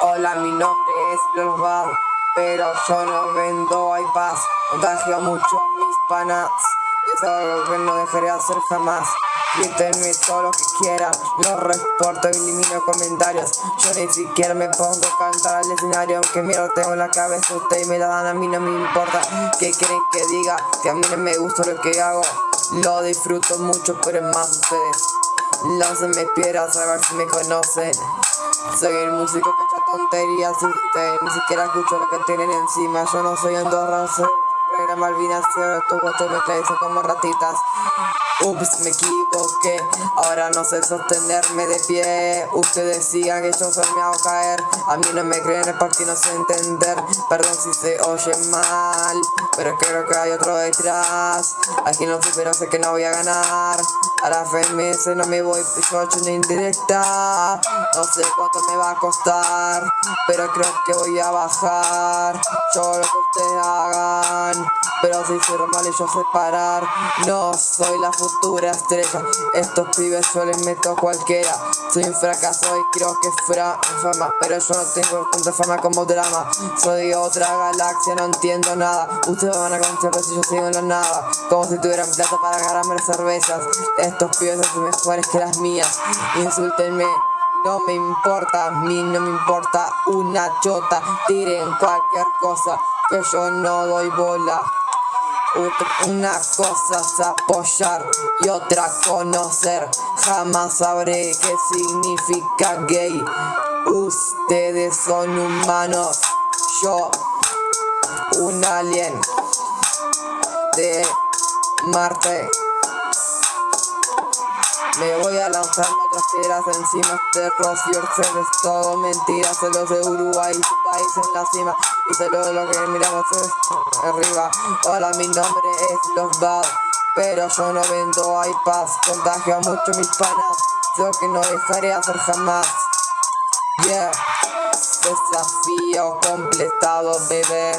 Hola, mi nombre es Global, pero yo no vendo iPads. Contagio mucho a mis panas. Es algo que no dejaré hacer jamás. Grítenme todo lo que quieran, no reporto, elimino comentarios Yo ni siquiera me pongo a cantar al escenario Aunque miro tengo en la cabeza, ustedes me la dan, a mí no me importa ¿Qué quieren que diga? Que a mí no me gusta lo que hago Lo disfruto mucho, pero es más ustedes Láncenme piedras a ver si me conocen Soy el músico que echa tonterías y ustedes ni siquiera escucho lo que tienen encima. Yo no soy Andorra, soy era Malvinas, gusto me traes como ratitas. Ups, me equivoqué, ahora no sé sostenerme de pie. Ustedes decían que yo solo me hago caer. A mí no me creen, el partido no sé entender. Perdón si se oye mal Pero creo que hay otro detrás. Aquí no sé, pero sé que no voy a ganar. A la FMS no me voy, yo hecho una indirecta. No sé cuánto me va a costar Pero creo que voy a bajar. Yo lo que ustedes hagan Pero si soy mal y yo separar No soy la futura estrella. Estos pibes yo les meto cualquiera. Soy un fracaso y creo que fuera fama. Pero yo no tengo tanta fama como drama. Soy de otra galaxia, no entiendo nada. Ustedes van a contar si yo sigo en la nada. Como si tuvieran plata para ganarme las cervezas. Estos pibes son mejores que las mías. Insúltenme no me importa, a mí no me importa una chota. Tiren cualquier cosa que yo no doy bola una cosa es apoyar y otra conocer. Jamás sabré qué significa gay. Ustedes son humanos. Yo un alien de Marte. Me voy a lanzar otras piedras encima de Rocío. Es todo mentira, solo de Uruguay, tu país en la cima Y solo lo que miramos es arriba. Hola, mi nombre es Los Bad Pero yo no vendo iPads, contagio a mucho mis panas Yo que no dejaré hacer jamás. Yeah. Desafío completado, bebé